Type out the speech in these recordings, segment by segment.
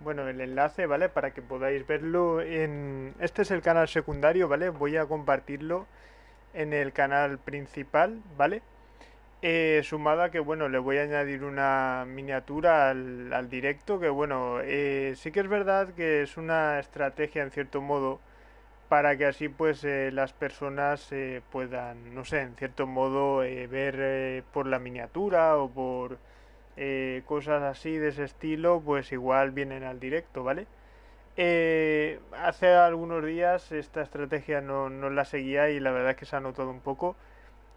bueno, el enlace, ¿vale? Para que podáis verlo en... Este es el canal secundario, ¿vale? Voy a compartirlo en el canal principal, ¿vale? Eh, sumada que, bueno, le voy a añadir una miniatura al, directo, que, bueno, eh, sí que es verdad que es una estrategia, en cierto modo, para que así, pues, eh, las personas puedan, no sé, en cierto modo, ver por la miniatura o por eh, cosas así de ese estilo, pues igual vienen al directo, ¿vale? Eh, hace algunos días esta estrategia no, no, la seguía y la verdad es que se ha notado un poco.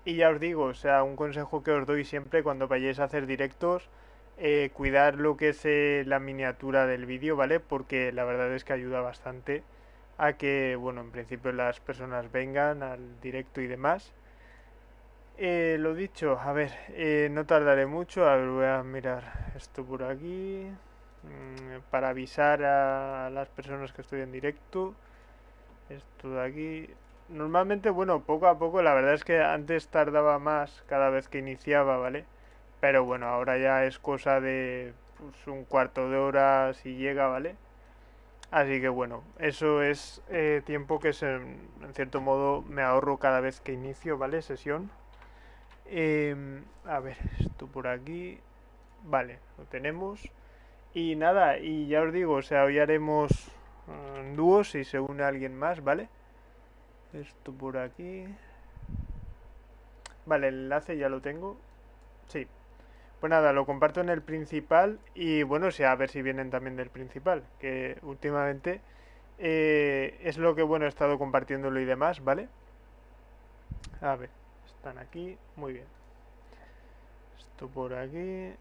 Y ya os digo, o sea, un consejo que os doy siempre cuando vayáis a hacer directos, eh, cuidar lo que es la miniatura del vídeo, ¿vale? Porque la verdad es que ayuda bastante a que, bueno, en principio las personas vengan al directo y demás. Eh, lo dicho, a ver, eh, no tardaré mucho. A ver, voy a mirar esto por aquí. Mm, para avisar a las personas que estoy en directo. Esto de aquí. Normalmente, bueno, poco a poco, la verdad es que antes tardaba más cada vez que iniciaba, ¿vale? Pero bueno, ahora ya es cosa de pues, un cuarto de hora si llega, ¿vale? Así que bueno, eso es eh, tiempo que se, en cierto modo me ahorro cada vez que inicio, ¿vale? Sesión. Em, a ver, esto por aquí. Vale, lo tenemos. Y nada, y ya os digo, o sea, hoy haremos uh, dúos si se une alguien más, ¿vale? Esto por aquí. Vale, el enlace ya lo tengo. Sí. Pues nada, lo comparto en el principal y bueno, o sea, a ver si vienen también del principal, que últimamente eh, es lo que bueno he estado compartiéndolo y demás, ¿vale? A ver están aquí, muy bien. Esto por aquí.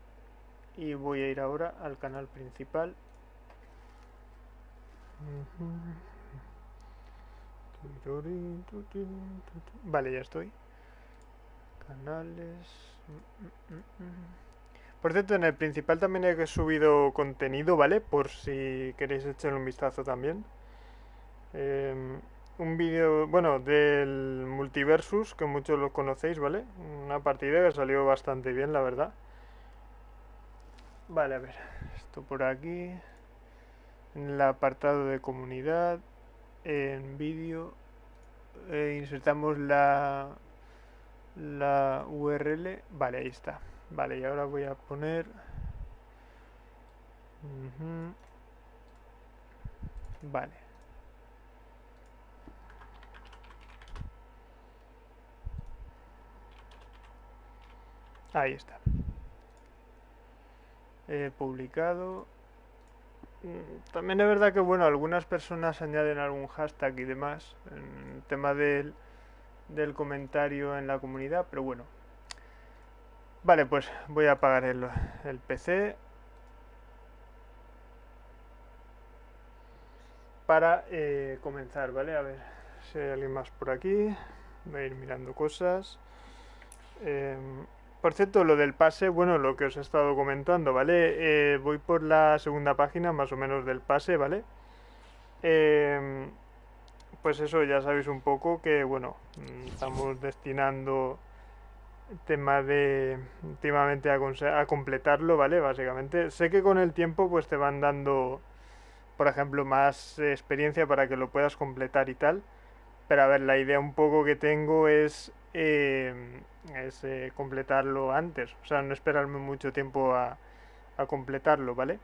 Y voy a ir ahora al canal principal. Vale, ya estoy. Canales. Por cierto, en el principal también he subido contenido, ¿vale? Por si queréis echarle un vistazo también. Eh, un vídeo, bueno, del Multiversus, que muchos lo conocéis, ¿vale? Una partida que salió bastante bien, la verdad. Vale, a ver, esto por aquí. En el apartado de comunidad, en vídeo, eh, insertamos la, la URL. Vale, ahí está. Vale, y ahora voy a poner... Vale. Ahí está. He publicado. Mm, también es verdad que, bueno, algunas personas añaden algún hashtag y demás en tema del, del comentario en la comunidad, pero bueno. Vale, pues voy a apagar el, el PC. Para eh, comenzar, ¿vale? A ver si hay alguien más por aquí. Voy a ir mirando cosas. Eh, por cierto, lo del pase, bueno, lo que os he estado comentando, ¿vale? Eh, voy por la segunda página, más o menos, del pase, ¿vale? Eh, pues eso, ya sabéis un poco que, bueno, mm, estamos destinando tema de últimamente a completarlo, ¿vale? Básicamente, sé que con el tiempo pues te van dando, por ejemplo, más experiencia para que lo puedas completar y tal. Pero a ver, la idea un poco que tengo es eh, es eh, completarlo antes, o sea, no esperarme mucho tiempo a, completarlo, ¿vale?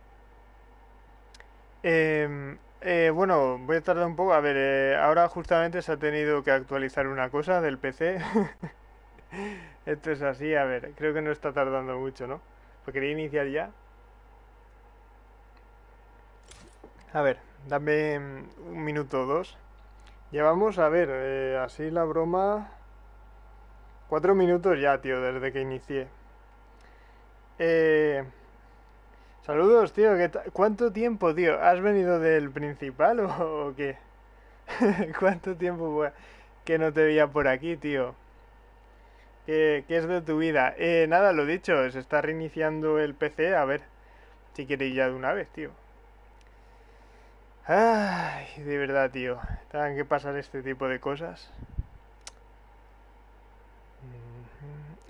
Em, eh, bueno, voy a tardar un poco, a ver, ahora justamente se ha tenido que actualizar una cosa del PC. Esto es así, a ver, creo que no está tardando mucho, ¿no? Pues quería iniciar ya. A ver, dame un minuto o dos. Llevamos, a ver, así la broma... Cuatro minutos ya, tío, desde que inicié. Eh... Saludos, tío. ¿Cuánto tiempo, tío? ¿Has venido del principal o, qué? ¿Cuánto tiempo que no te veía por aquí, tío? ¿Qué, es de tu vida? Eh, nada, lo dicho, se está reiniciando el PC. A ver si queréis ya de una vez, tío. Ay, de verdad, tío. Tengan que pasar este tipo de cosas.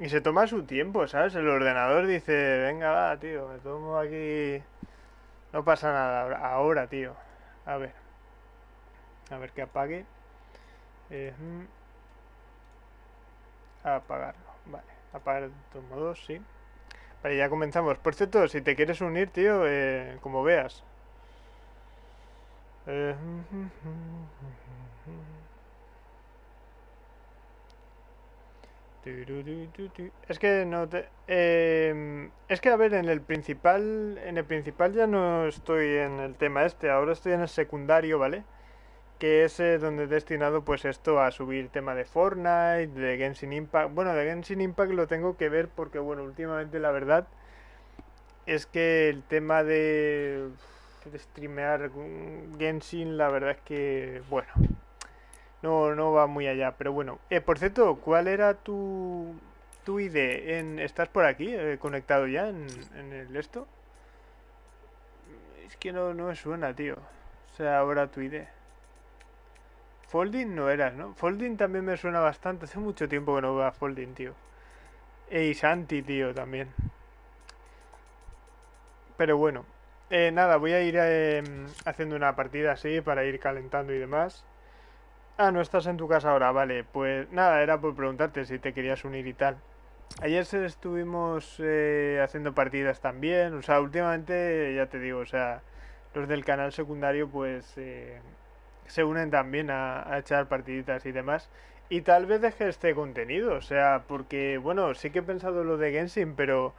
Y se toma su tiempo, ¿sabes? El ordenador dice, venga, va, tío, me tomo aquí No pasa nada ahora, tío. A ver. A ver que apague. Eh, mm. apagarlo. Vale. Apagar de todos modos, sí. Vale, ya comenzamos. Por cierto, si te quieres unir, tío, eh, como veas. Eh, Es que no te... Eh, es que a ver, en el principal... En el principal ya no estoy en el tema este, ahora estoy en el secundario, ¿vale? Que es eh, donde he destinado pues esto a subir tema de Fortnite, de Genshin Impact. Bueno, de Genshin Impact lo tengo que ver porque, bueno, últimamente la verdad es que el tema de, de streamear Genshin, la verdad es que, bueno, no, no va muy allá, pero bueno. Eh, por cierto, ¿cuál era tu, tu ID? ¿Estás por aquí, eh, conectado ya en, en, el esto? Es que no, no me suena, tío. O sea, ahora tu ID. Folding no eras, ¿no? Folding también me suena bastante. Hace mucho tiempo que no veo a Folding, tío. Y Santi, tío, también. Pero bueno. Eh, nada, voy a ir eh, haciendo una partida así para ir calentando y demás. Ah, no estás en tu casa ahora, vale. Pues nada, era por preguntarte si te querías unir y tal. Ayer estuvimos eh, haciendo partidas también. O sea, últimamente, ya te digo, o sea, los del canal secundario pues eh, se unen también a, a, echar partiditas y demás. Y tal vez deje este contenido, o sea, porque, bueno, sí que he pensado lo de Genshin, pero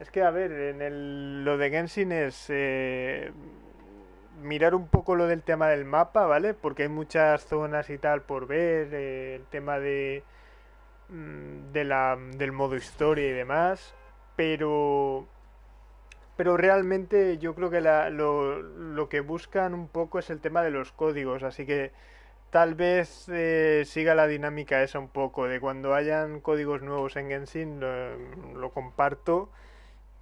es que, a ver, en el, lo de Genshin es... Eh, mirar un poco lo del tema del mapa, ¿vale? Porque hay muchas zonas y tal por ver, eh, el tema de, mm, de la, del modo historia y demás, pero pero realmente yo creo que la, lo, lo, que buscan un poco es el tema de los códigos, así que tal vez eh, siga la dinámica esa un poco, de cuando hayan códigos nuevos en Genshin lo, lo comparto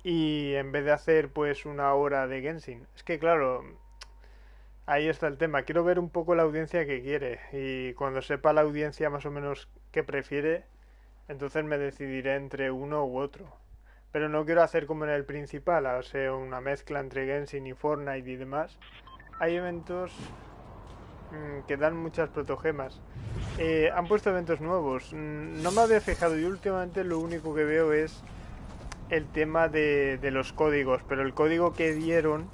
y en vez de hacer pues una hora de Genshin, es que claro, Ahí está el tema. Quiero ver un poco la audiencia que quiere. Y cuando sepa la audiencia más o menos qué prefiere, entonces me decidiré entre uno u otro. Pero no quiero hacer como en el principal, o sea, una mezcla entre Genshin y Fortnite y demás. Hay eventos mmm, que dan muchas protogemas. Eh, han puesto eventos nuevos. Mm, no me había fijado y últimamente lo único que veo es el tema de los códigos. Pero el código que dieron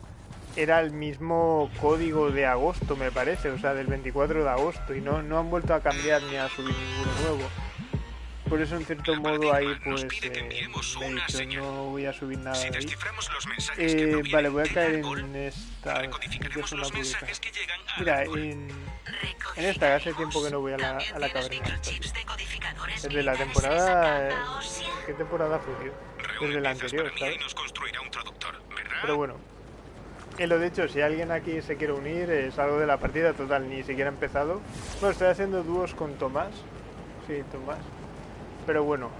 era el mismo código de agosto, me parece, o sea, del 24 de agosto, y no, no han vuelto a cambiar ni a subir ninguno nuevo. Por eso, en cierto modo, ahí pues eh, me he dicho, no voy a subir nada de ahí. Eh, vale, voy a caer en esta... Mira, en, en esta, hace tiempo que no voy a la, a la caverna. Desde la temporada... ¿Qué temporada fue, tío? Desde la anterior, ¿sabes? Pero bueno, lo dicho, si alguien aquí se quiere unir, es algo de la partida total, ni siquiera he empezado. Bueno, estoy haciendo dúos con Tomás. Sí, Tomás. Pero bueno.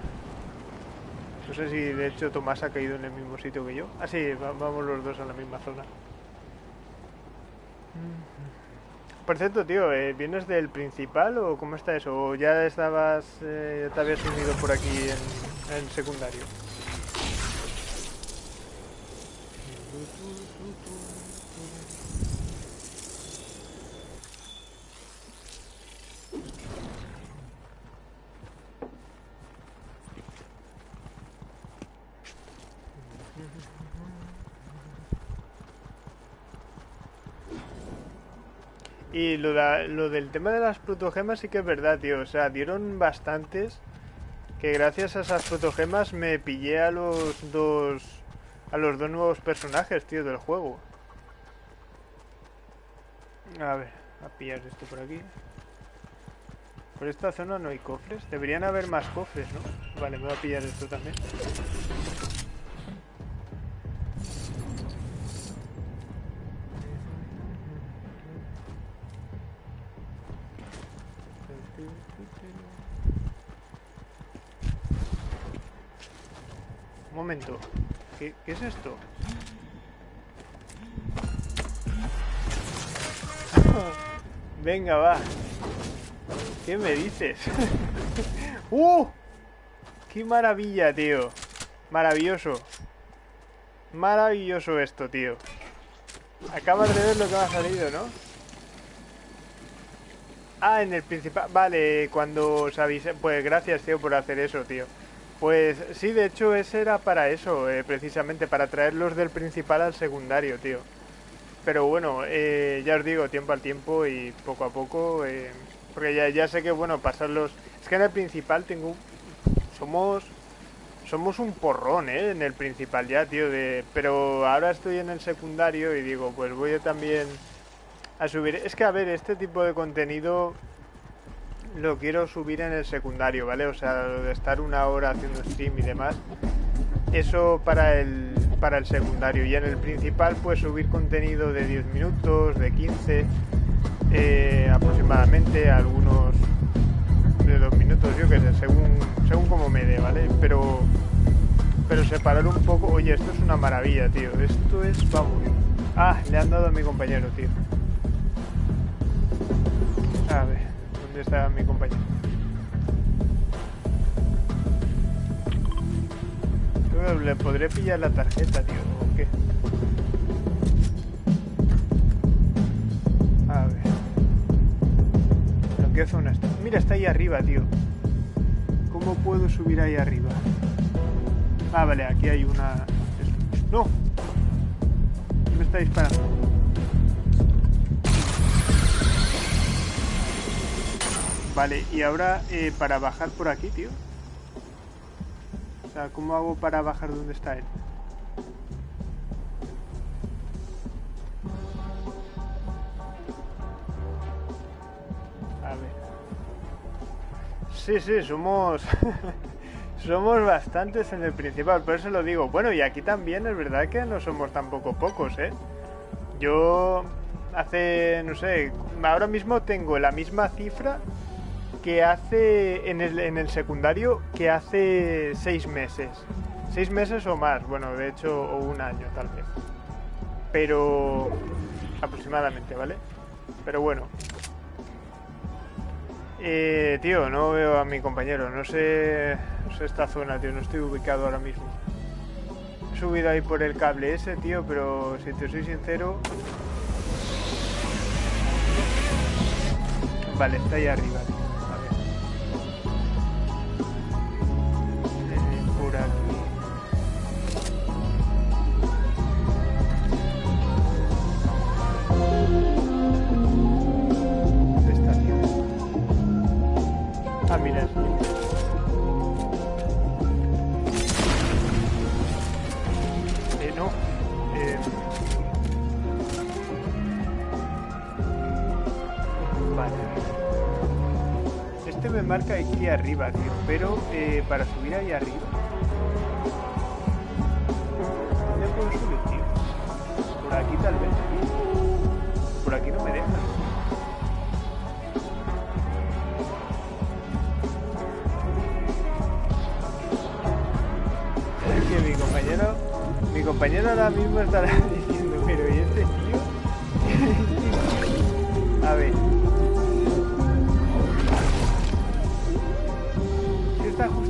No sé si de hecho Tomás ha caído en el mismo sitio que yo. Ah, sí, vamos los dos a la misma zona. Por cierto, tío, ¿eh, ¿vienes del principal o cómo está eso? ¿O ya estabas, eh, te habías unido por aquí en secundario? Y lo, lo, del tema de las protogemas sí que es verdad, tío. O sea, dieron bastantes. Que gracias a esas protogemas me pillé a los dos. A los dos nuevos personajes, tío, del juego. A ver, a pillar esto por aquí. Por esta zona no hay cofres. Deberían haber más cofres, ¿no? Vale, me voy a pillar esto también. ¿Qué, ¿Qué, es esto? Venga, va. ¿Qué me dices? ¡Uh! ¡Qué maravilla, tío! Maravilloso. Maravilloso esto, tío. Acabas de ver lo que me ha salido, ¿no? Ah, en el principal... Vale, cuando os avise... Pues gracias, tío, por hacer eso, tío. Pues sí, de hecho ese era para eso, eh, precisamente, para traerlos del principal al secundario, tío. Pero bueno, eh, ya os digo, tiempo al tiempo y poco a poco, eh, porque ya, ya sé que, bueno, pasarlos... Es que en el principal tengo... Somos... Somos un porrón, ¿eh? En el principal ya, tío. Pero ahora estoy en el secundario y digo, pues voy también a subir... Es que, a ver, este tipo de contenido lo quiero subir en el secundario, ¿vale? O sea, de estar una hora haciendo stream y demás, eso para el, para el secundario. Y en el principal, pues subir contenido de 10 minutos, de 15 eh, aproximadamente, algunos de 2 minutos, yo qué sé, según, según como me dé, ¿vale? Pero, pero separar un poco... Oye, esto es una maravilla, tío. Esto es, vamos... Ah, le han dado a mi compañero, tío. A ver está mi compañero. ¿Le podré pillar la tarjeta, tío? ¿O qué? A ver. ¿En qué zona está? Mira, está ahí arriba, tío. ¿Cómo puedo subir ahí arriba? Ah, vale, aquí hay una... ¡No! Me está disparando. Vale, y ahora eh, para bajar por aquí, tío. O sea, ¿cómo hago para bajar donde está él? A ver. Sí, sí, somos... somos bastantes en el principal, por eso lo digo. Bueno, y aquí también es verdad que no somos tampoco pocos, ¿eh? Yo hace, no sé, ahora mismo tengo la misma cifra que hace en el, en el secundario que hace seis meses. Seis meses o más, bueno, de hecho, o un año tal vez. Pero aproximadamente, ¿vale? Pero bueno. Eh, tío, no veo a mi compañero, no sé, no sé esta zona, tío, no estoy ubicado ahora mismo. He subido ahí por el cable ese, tío, pero si te soy sincero... Vale, está ahí arriba, tío. Pero eh, para subir ahí arriba. ¿Dónde puedo subir, tío? Por aquí tal vez. Por aquí no me deja. Es que mi compañero. Mi compañero ahora mismo estará diciendo, pero ¿y este tío? A ver.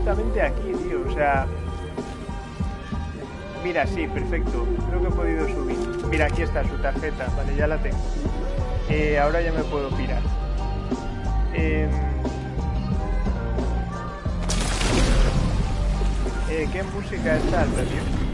Justamente aquí, tío. O sea... Mira, sí, perfecto. Creo que he podido subir. Mira, aquí está su tarjeta. Vale, ya la tengo. Eh, ahora ya me puedo pirar. Em, eh, ¿Qué música está alta, tío?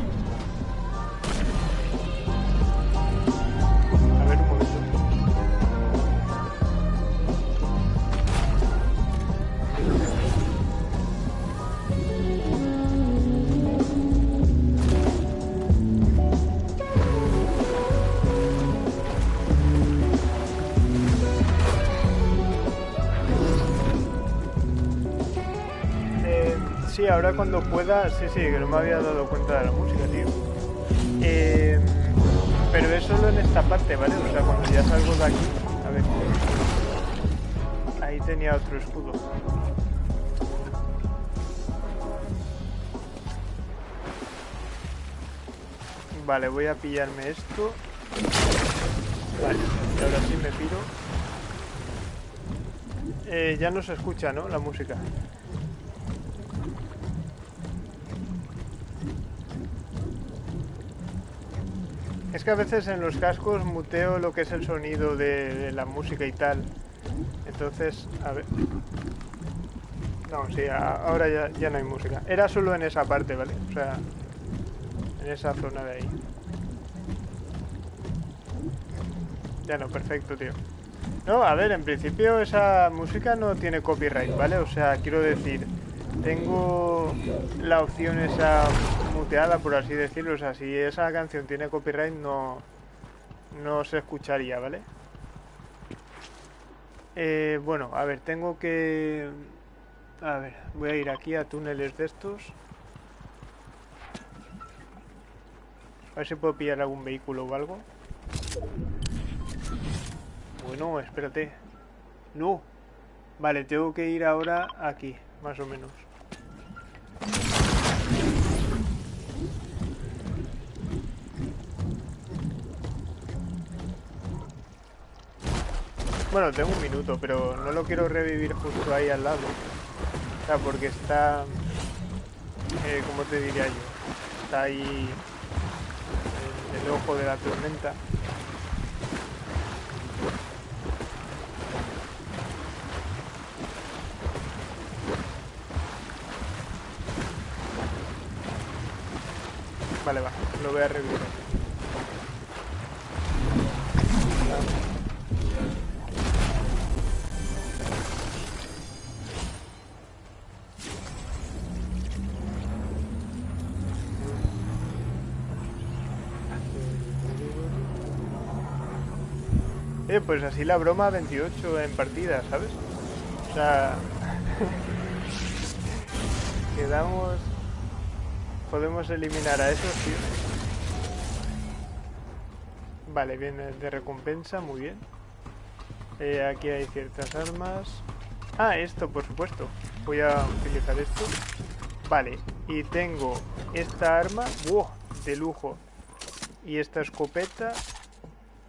Cuando pueda, sí, sí, que no me había dado cuenta de la música, tío. Eh, pero es solo en esta parte, ¿vale? O sea, cuando ya salgo de aquí, a ver. Ahí tenía otro escudo. Vale, voy a pillarme esto. Vale, ahora sí me piro. Eh, ya no se escucha, ¿no? La música. Es que a veces en los cascos muteo lo que es el sonido de, la música y tal. Entonces, a ver... No, sí, ahora ya, ya no hay música. Era solo en esa parte, ¿vale? O sea, en esa zona de ahí. Ya no, perfecto, tío. No, a ver, en principio esa música no tiene copyright, ¿vale? O sea, quiero decir, tengo la opción esa muteada, por así decirlo. O sea, si esa canción tiene copyright, no, no se escucharía, ¿vale? Eh, bueno, a ver, tengo que... A ver, voy a ir aquí a túneles de estos. A ver si puedo pillar algún vehículo o algo. Bueno, espérate. No. Vale, tengo que ir ahora aquí, más o menos. Bueno, tengo un minuto, pero no lo quiero revivir justo ahí al lado. O sea, porque está... Eh, ¿Cómo te diría yo? Está ahí... En el ojo de la tormenta. Vale, va, lo voy a revivir. Pues así la broma 28 en partida, ¿sabes? O sea... Quedamos... Podemos eliminar a esos, tío. Vale, viene de recompensa, muy bien. Eh, aquí hay ciertas armas. Ah, esto, por supuesto. Voy a utilizar esto. Vale, y tengo esta arma. ¡Wow! De lujo. Y esta escopeta.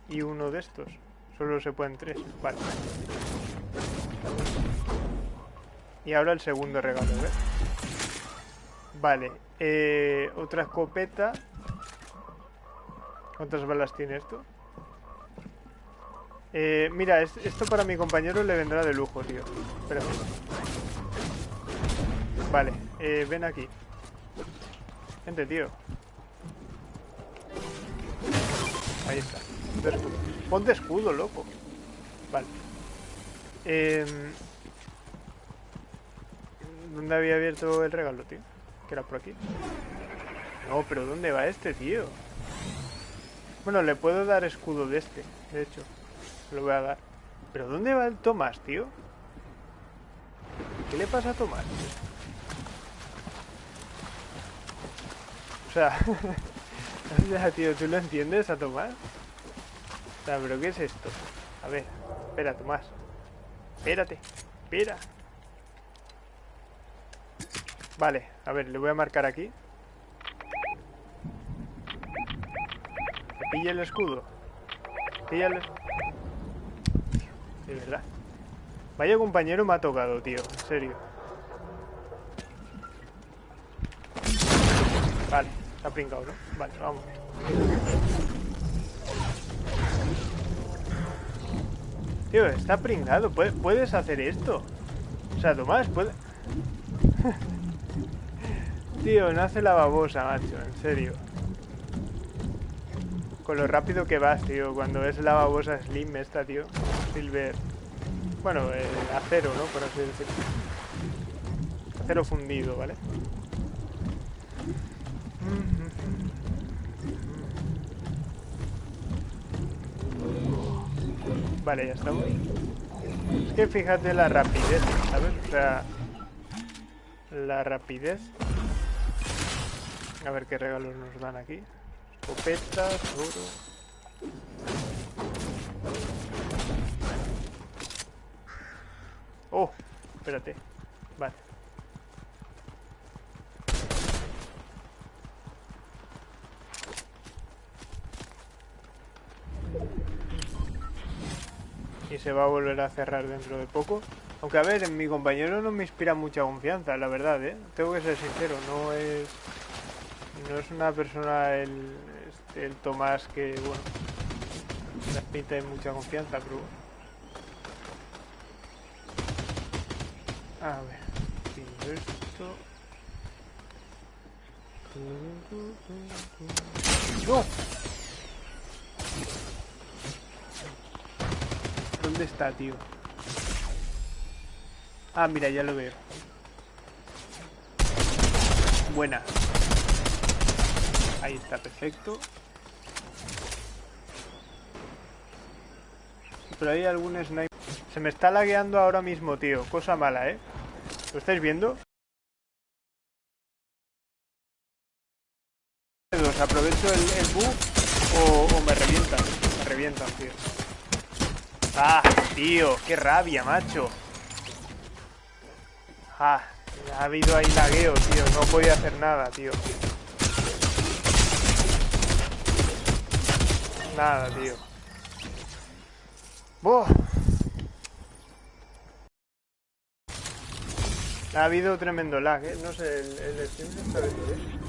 Y uno de estos. Solo se pueden tres. Vale. Y ahora el segundo regalo, ¿ves? Vale. Eh, otra escopeta. ¿Cuántas balas tiene esto? Eh, mira, esto para mi compañero le vendrá de lujo, tío. Espérame. Vale, eh, ven aquí. Gente, tío. Ahí está. Ponte escudo, loco. Vale. Eh, ¿Dónde había abierto el regalo, tío? Que era por aquí. No, pero ¿dónde va este, tío? Bueno, le puedo dar escudo de este, de hecho. Lo voy a dar. ¿Pero dónde va el Tomás, tío? ¿Qué le pasa a Tomás? O sea... o sea, tío, ¿tú lo entiendes a Tomás? ¿Pero qué es esto? A ver, espera, Tomás. Espérate, espera. Vale, a ver, le voy a marcar aquí. Pilla el escudo. Pilla el... De verdad. Vaya compañero me ha tocado, tío. En serio. Vale, ha pringado, ¿no? Vale, vamos. Tío, está pringado. ¿Puedes hacer esto? O sea, Tomás, puede... Tío, no hace la babosa, macho, en serio. Con lo rápido que vas, tío, cuando es la babosa Slim esta, tío. Silver. Bueno, acero, ¿no? Por así decirlo. Acero fundido, ¿vale? Vale, ya estamos. Es que fíjate la rapidez, ¿sabes? O sea, la rapidez. A ver qué regalos nos dan aquí. Escopetas, oro. Oh, espérate. Vale. Y se va a volver a cerrar dentro de poco. Aunque a ver, en mi compañero no me inspira mucha confianza, la verdad, ¿eh? Tengo que ser sincero, no es... No es una persona el... el Tomás que, bueno, de mucha confianza, pero A ver, pido esto. ¡No! ¿Dónde está, tío? Ah, mira, ya lo veo. Buena. Ahí está, perfecto. Pero hay algún sniper. Se me está lagueando ahora mismo, tío. Cosa mala, ¿eh? ¿Lo estáis viendo? ¿Aprovecho el, el o, o, me revientan? Me revientan, tío. ¡Ah, tío! ¡Qué rabia, macho! ¡Ah! Ha habido ahí lagueo, tío. No podía hacer nada, tío. Nada, tío. ¡Boh! Ha habido tremendo lag, ¿eh? No sé, el, el stream se está viendo bien.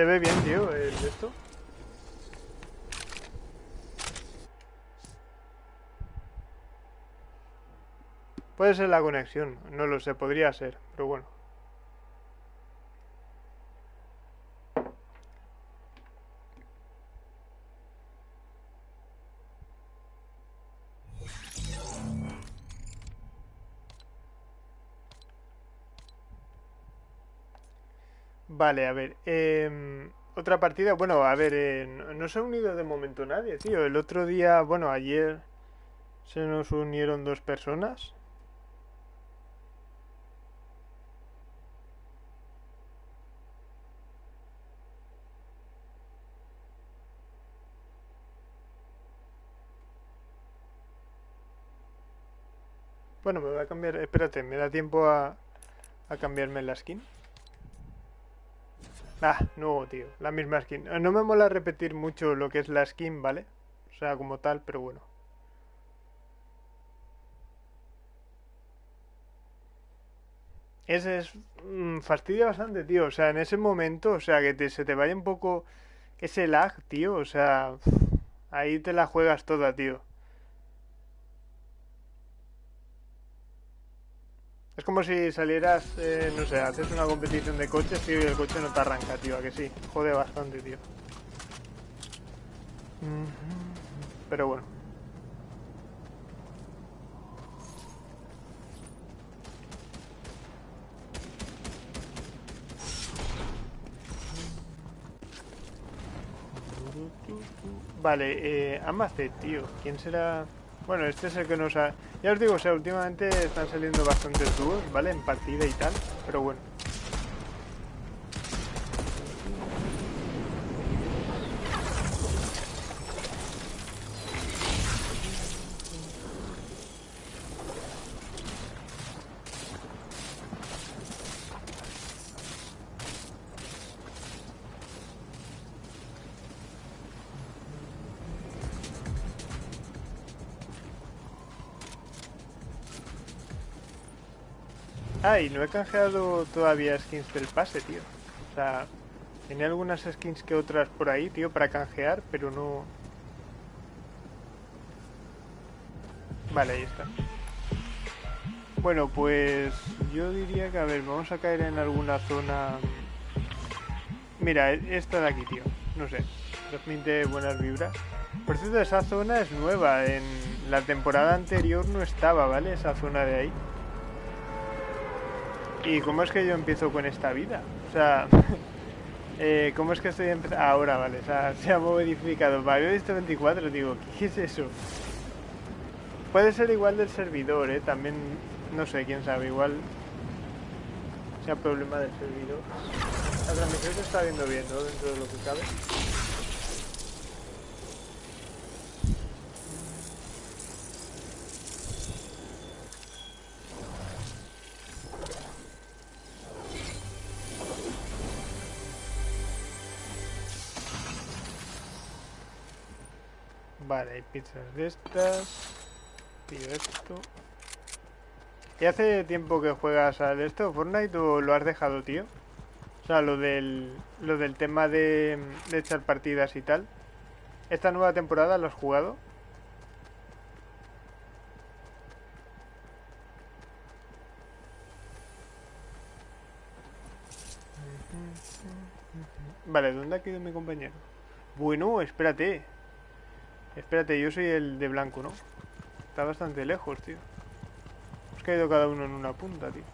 ¿Se ve bien, tío, el esto? Puede ser la conexión, no lo sé, podría ser, pero bueno. Vale, a ver. Em, otra partida. Bueno, a ver, eh, no, se ha unido de momento nadie, tío. El otro día, bueno, ayer se nos unieron dos personas. Bueno, me voy a cambiar. Espérate, me da tiempo a, a cambiarme la skin. Ah, no, tío, la misma skin. Eh, no me mola repetir mucho lo que es la skin, ¿vale? O sea, como tal, pero bueno. Ese es... Mm, fastidia bastante, tío. O sea, en ese momento, o sea, que se te vaya un poco ese lag, tío. O sea, ahí te la juegas toda, tío. Es como si salieras, eh, no sé, haces una competición de coches, y el coche no te arranca, tío, a que sí. Jode bastante, tío. Pero bueno. Vale, eh, tío. ¿Quién será...? Bueno, este es el que nos ha... Ya os digo, o sea, últimamente están saliendo bastantes dúos, ¿vale? En partida y tal, pero bueno. Y no he canjeado todavía skins del pase, tío. O sea, tenía algunas skins que otras por ahí, tío, para canjear, pero no... Vale, ahí está. Bueno, pues yo diría que, a ver, vamos a caer en alguna zona... Mira, e-, esta de aquí, tío. No sé, transmite buenas vibras. Por cierto, esa zona es nueva. En la temporada anterior no estaba, ¿vale? Esa zona de ahí. ¿Y cómo es que yo empiezo con esta vida? O sea, eh, ¿cómo es que estoy empezando? Ahora, vale, o sea, se ha modificado. Vale, visto 24, digo, ¿qué es eso? Puede ser igual del servidor, ¿eh? También, no sé, quién sabe, igual sea problema del servidor. La transmisión se está viendo bien, ¿no? Dentro de lo que cabe. Vale, hay pizzas de estas. Pido esto. ¿Y hace tiempo que juegas al esto, Fortnite, o lo has dejado, tío? O sea, lo del, lo del tema de, de echar partidas y tal. ¿Esta nueva temporada lo has jugado? Vale, ¿dónde ha quedado mi compañero? Bueno, espérate. Espérate, yo soy el de blanco, ¿no? Está bastante lejos, tío. Hemos caído cada uno en una punta, tío.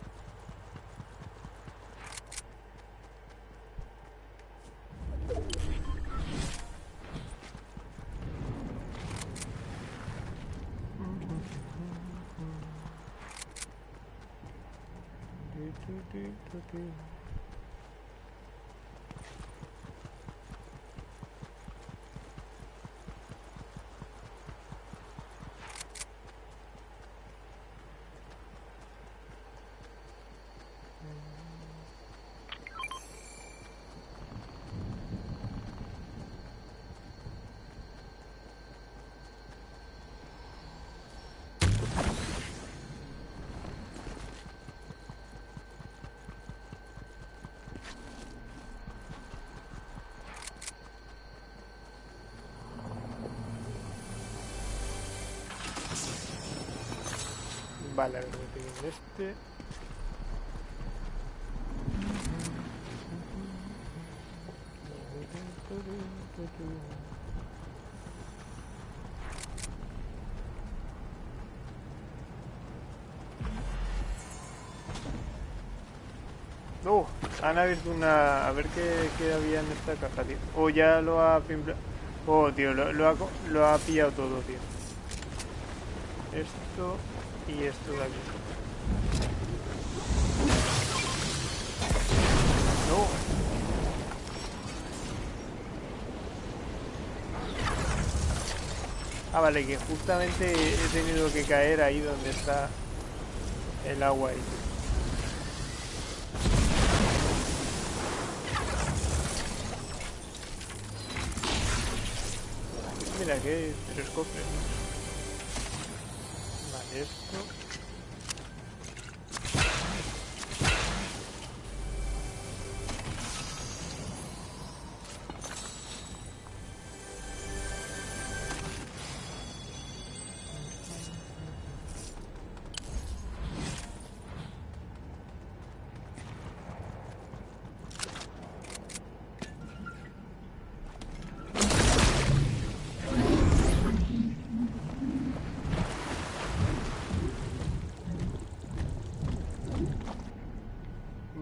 Vale, a ver, voy a este. No, han abierto una... A ver qué, qué había en esta caja, tío. O ya lo ha... Oh, tío, lo, ha, lo ha pillado todo, tío. Esto y esto de aquí. No. Ah, vale, que justamente he tenido que caer ahí donde está el agua ahí. Mira que tres cofres,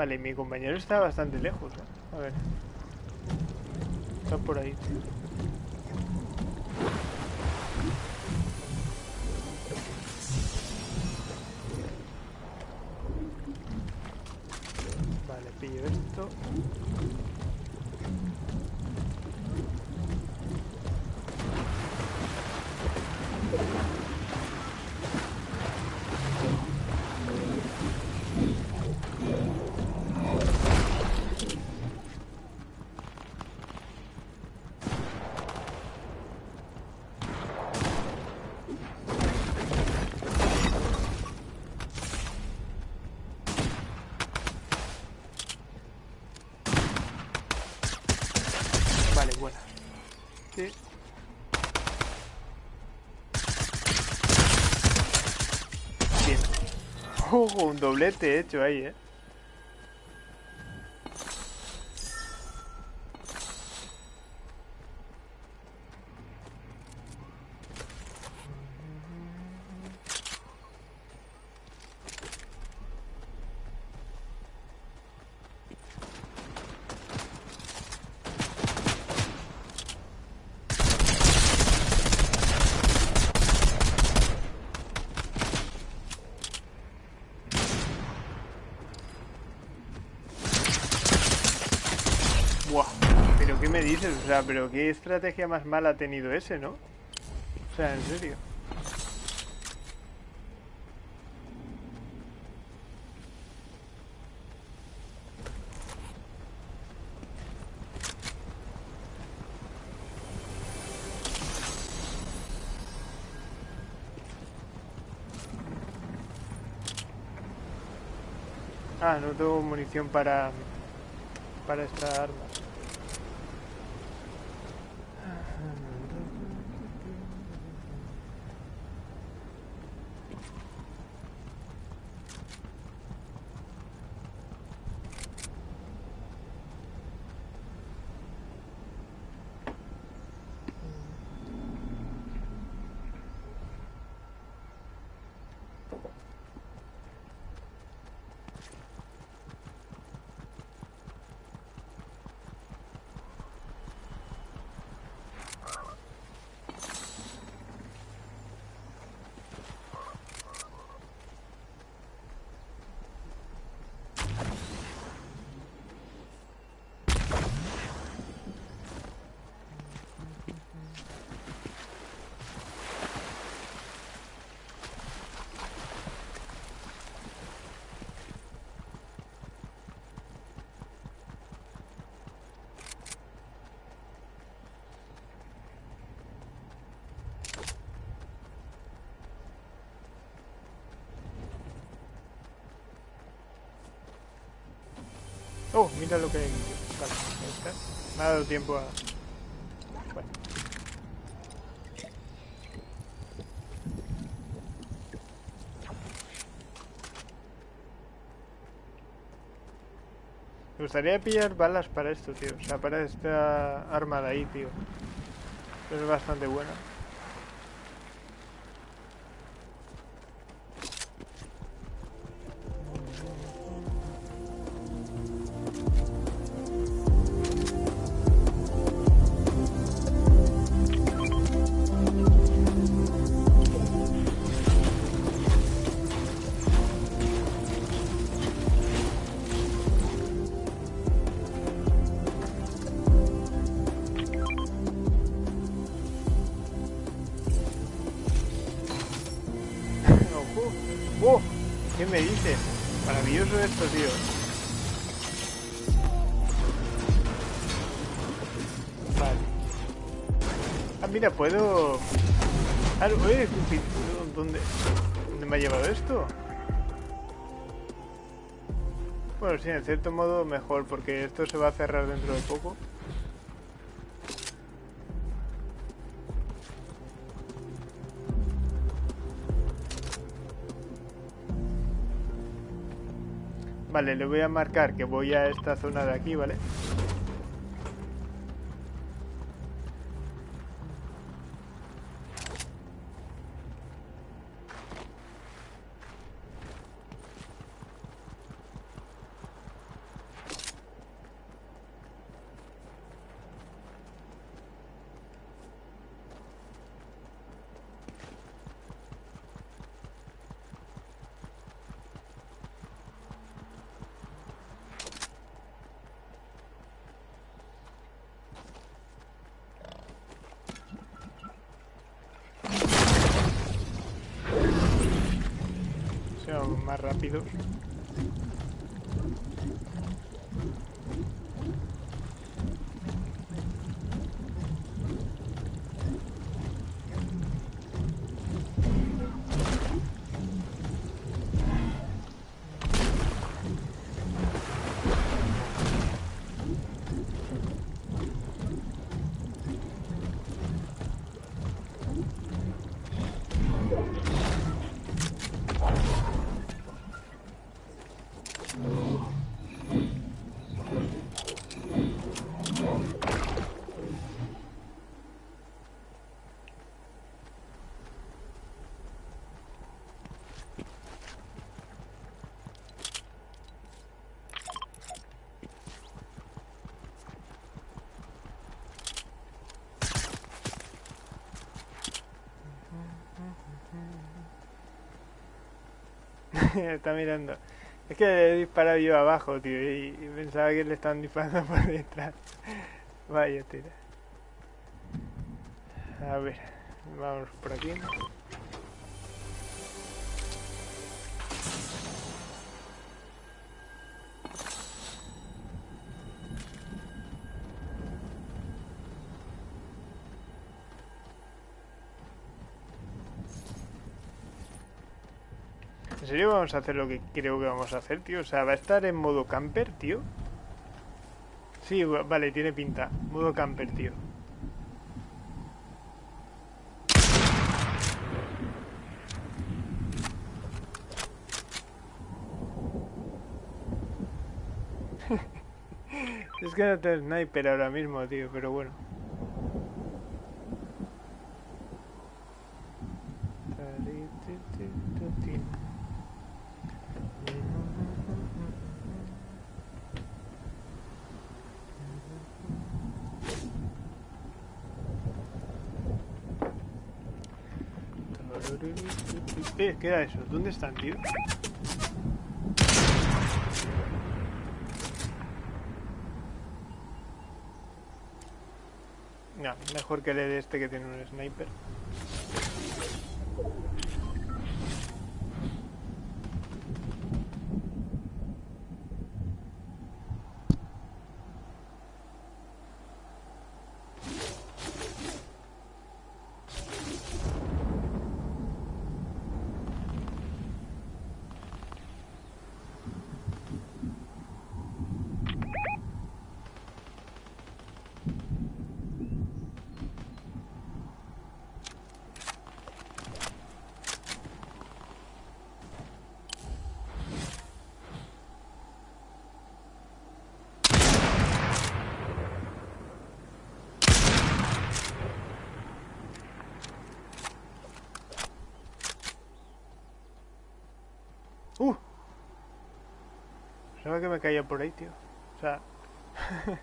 Vale, mi compañero está bastante lejos. A ver. Está por ahí, Vale, pillo esto. Un doblete hecho ahí, eh. O sea, pero qué estrategia más mala ha tenido ese, ¿no? O sea, en serio. Ah, no tengo munición para... Para esta arma. Oh, mira lo que hay. Vale. Me ha dado tiempo a... Bueno. Me gustaría pillar balas para esto, tío. O sea, para esta arma de ahí, tío. Es bastante buena. Cierto modo mejor, porque esto se va a cerrar dentro de poco. Vale, le voy a marcar que voy a esta zona de aquí, ¿vale? Está mirando. Es que le he disparado yo abajo, tío, y, y pensaba que le estaban disparando por detrás. Vaya, tira. A ver, vamos por aquí. Vamos a hacer lo que creo que vamos a hacer, tío? O sea, ¿va a estar en modo camper, tío? Sí, vale, tiene pinta. Modo camper, tío. es que no tengo sniper ahora mismo, tío, pero bueno. ¿Qué era eso? ¿Dónde están, tío? Mejor que le dé este que tiene un sniper. Uh. Pensaba que me caía por ahí, tío. O sea...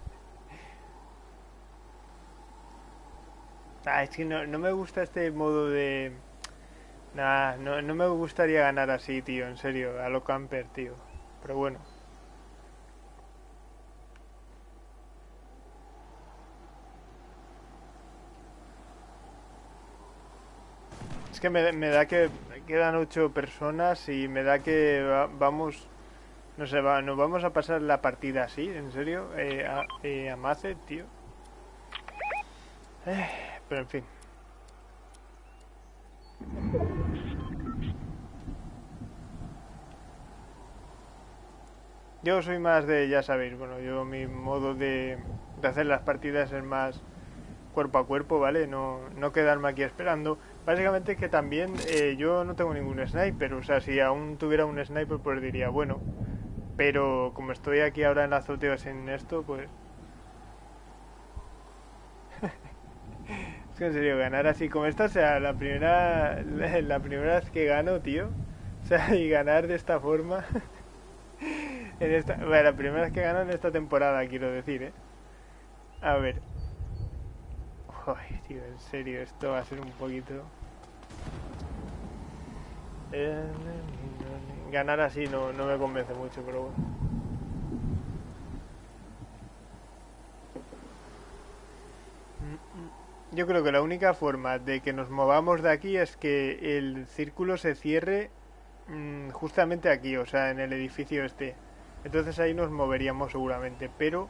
ah, es que no, no, me gusta este modo de... Nah, no, no me gustaría ganar así, tío, en serio, a lo camper, tío. Pero bueno. Es que me, me da que quedan ocho personas y me da que vamos, no sé, va, nos vamos a pasar la partida así, en serio, eh, a, eh, Mace, tío. Eh, pero en fin. Yo soy más de, ya sabéis, bueno, yo mi modo de, de hacer las partidas es más cuerpo a cuerpo, ¿vale? No, no quedarme aquí esperando. Básicamente que también eh, yo no tengo ningún sniper, o sea, si aún tuviera un sniper pues diría, bueno, pero como estoy aquí ahora en la azotea sin esto, pues... es que en serio, ganar así como esta, o sea, la primera, la primera vez que gano, tío, o sea, y ganar de esta forma... en esta, bueno, la primera vez que gano en esta temporada, quiero decir, ¿eh? A ver, Ay, tío, en serio, esto va a ser un poquito... Ganar así no, no me convence mucho, pero bueno. Yo creo que la única forma de que nos movamos de aquí es que el círculo se cierre mm, justamente aquí, o sea, en el edificio este. Entonces ahí nos moveríamos seguramente, pero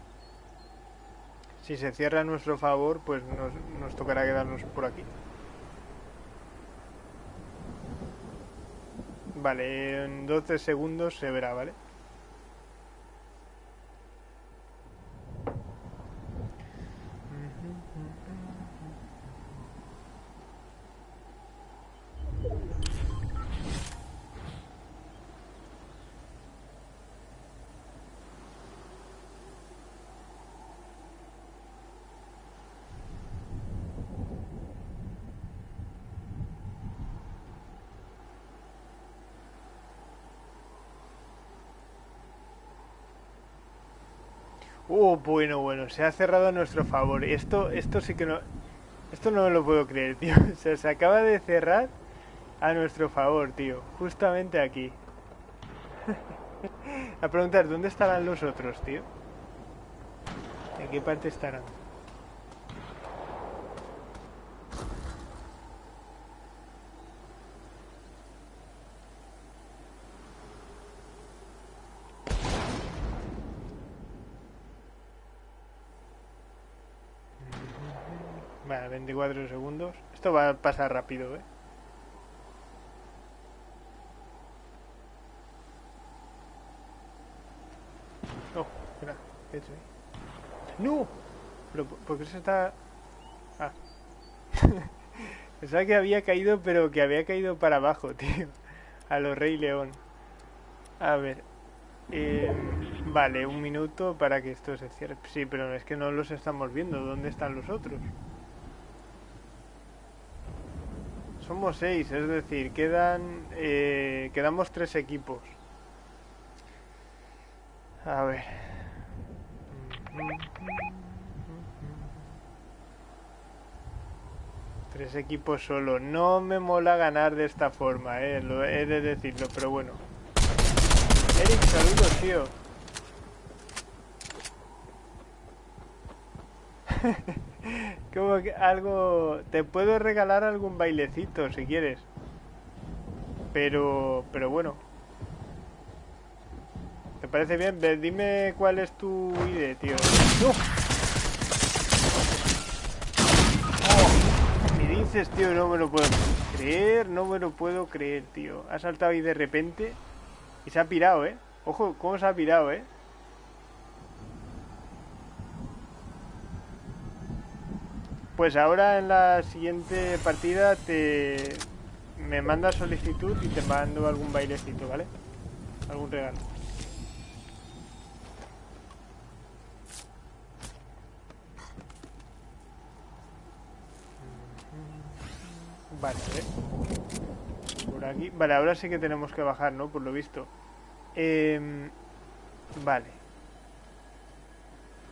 si se cierra a nuestro favor, pues nos, nos tocará quedarnos por aquí. Vale, en 12 segundos se verá, ¿vale? Oh, bueno, bueno, se ha cerrado a nuestro favor. Esto, esto sí que no... Esto no me lo puedo creer, tío. se acaba de cerrar a nuestro favor, tío. Justamente aquí. a preguntar, ¿dónde estarán los otros, tío? ¿En qué parte estarán? 24 segundos. Esto va a pasar rápido, ¿eh? Oh, espera, ¿qué he ¡No! Pero, ¿Por qué se está...? Ah. Pensaba que había caído, pero que había caído para abajo, tío. A los Rey León. A ver. Eh, vale, un minuto para que esto se cierre. Sí, pero es que no los estamos viendo. ¿Dónde están los otros? Somos seis, es decir, quedan... Eh, quedamos tres equipos. A ver. Tres equipos solo. No me mola ganar de esta forma, eh. Lo he de decirlo, pero bueno. Eric, saludos, tío. Como que algo... Te puedo regalar algún bailecito si quieres. Pero... Pero bueno. ¿Te parece bien? dime cuál es tu idea, tío. ¡No! dices, tío? No me lo puedo creer, no me lo puedo creer, tío. Ha saltado ahí de repente y se ha pirado, ¿eh? Ojo, cómo se ha pirado, ¿eh? Pues ahora en la siguiente partida te me manda solicitud y te mando algún bailecito, ¿vale? Algún regalo. Vale, Por aquí. Vale, ahora sí que tenemos que bajar, ¿no? Por lo visto. Em, vale.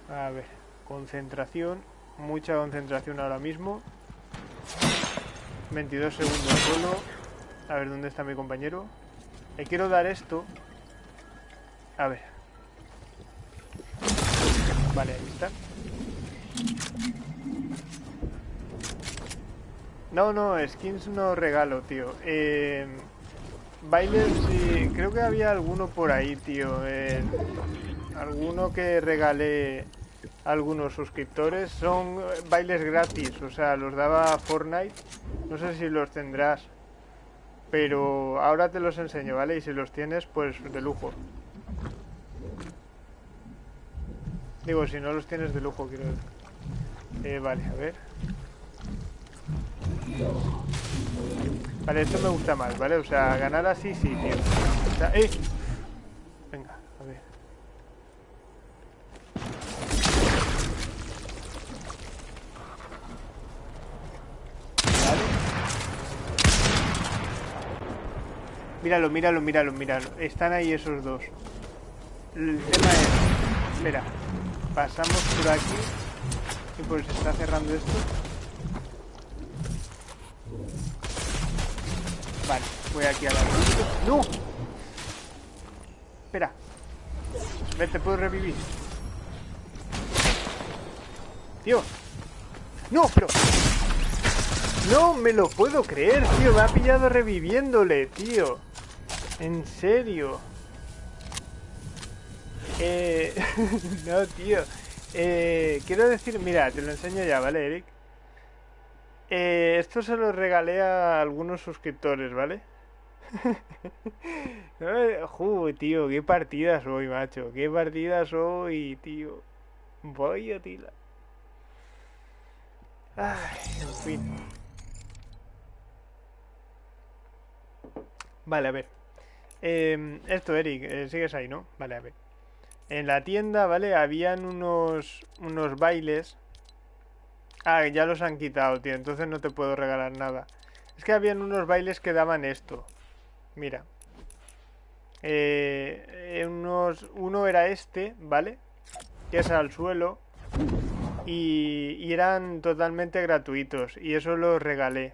A ver. Concentración. Mucha concentración ahora mismo. 22 segundos solo. A ver, ¿dónde está mi compañero? Le quiero dar esto. A ver. Vale, ahí está. No, no, skins no regalo, tío. Eh, bailes, sí, creo que había alguno por ahí, tío. Eh, alguno que regalé algunos suscriptores. Son bailes gratis, o sea, los daba Fortnite. No sé si los tendrás. Pero ahora te los enseño, ¿vale? Y si los tienes, pues de lujo. Digo, si no los tienes de lujo, quiero. Eh, vale, a ver. Vale, esto me gusta más, ¿vale? O sea, ganar así sí, tío. O sea, ¡eh! Venga, a ver. Vale. Míralo, míralo, míralo, míralo. Están ahí esos dos. El tema es... Espera. Pasamos por aquí. Y pues se está cerrando esto. Vale, voy aquí a la... ¡No! Espera. Vete, puedo revivir. Tío. ¡No, pero! No me lo puedo creer, tío. Me ha pillado reviviéndole, tío. En serio. Eh... no, tío. Eh... Quiero decir... Mira, te lo enseño ya, ¿vale, Eric? Eh, esto se lo regalé a algunos suscriptores, ¿vale? Juy, tío, qué partidas hoy, macho. Qué partidas hoy, tío. Voy a tila. Ay, en fin. Vale, a ver. Em, esto, Eric, eh, sigues ahí, ¿no? Vale, a ver. En la tienda, ¿vale? Habían unos, unos bailes Ah, ya los han quitado, tío. Entonces no te puedo regalar nada. Es que habían unos bailes que daban esto. Mira. Eh, unos, uno era este, ¿vale? Que es al suelo. Y, y, eran totalmente gratuitos. Y eso los regalé.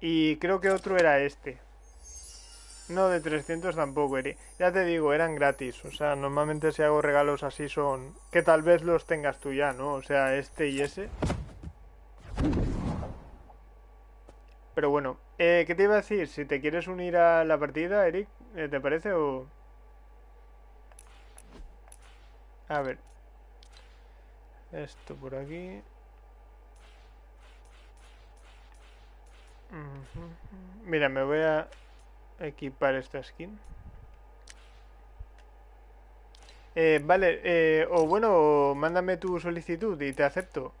Y creo que otro era este. No, de 300 tampoco. Ya te digo, eran gratis. O sea, normalmente si hago regalos así son... Que tal vez los tengas tú ya, ¿no? O sea, este y ese. Pero bueno, eh, ¿qué te iba a decir? Si te quieres unir a la partida, Eric, eh, ¿te parece o...? A ver. Esto por aquí. Mira, me voy a equipar esta skin. Eh, vale, eh, o bueno, mándame tu solicitud y te acepto.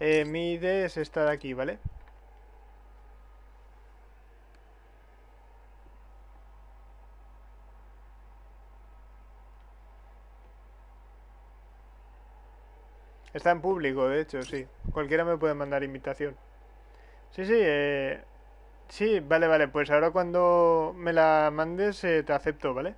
Eh, mi ID es esta de aquí, ¿vale? Está en público, de hecho, sí. Cualquiera me puede mandar invitación. Sí, sí, eh... Sí, vale, vale. Pues ahora cuando me la mandes eh, te acepto, ¿vale?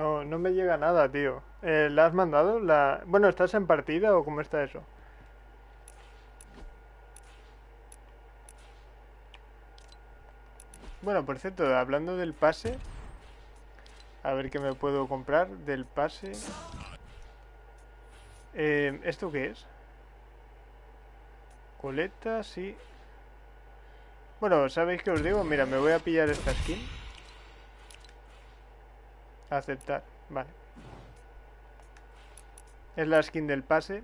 No, no me llega nada, tío. Eh, ¿La has mandado? La... Bueno, ¿estás en partida o cómo está eso? Bueno, por cierto, hablando del pase, a ver qué me puedo comprar del pase. Eh, ¿Esto qué es? Coleta, sí. Bueno, ¿sabéis qué os digo? Mira, me voy a pillar esta skin. Aceptar, vale. Es la skin del pase.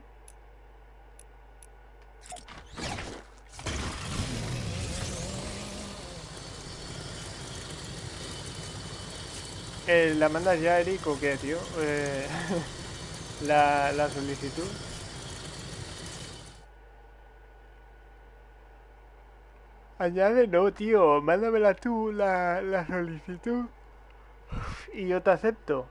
Eh, ¿La mandas ya, Eric, o qué, tío? Eh, la, la solicitud. Añade no, tío. Mándamela tú, la, la solicitud. Y yo te acepto.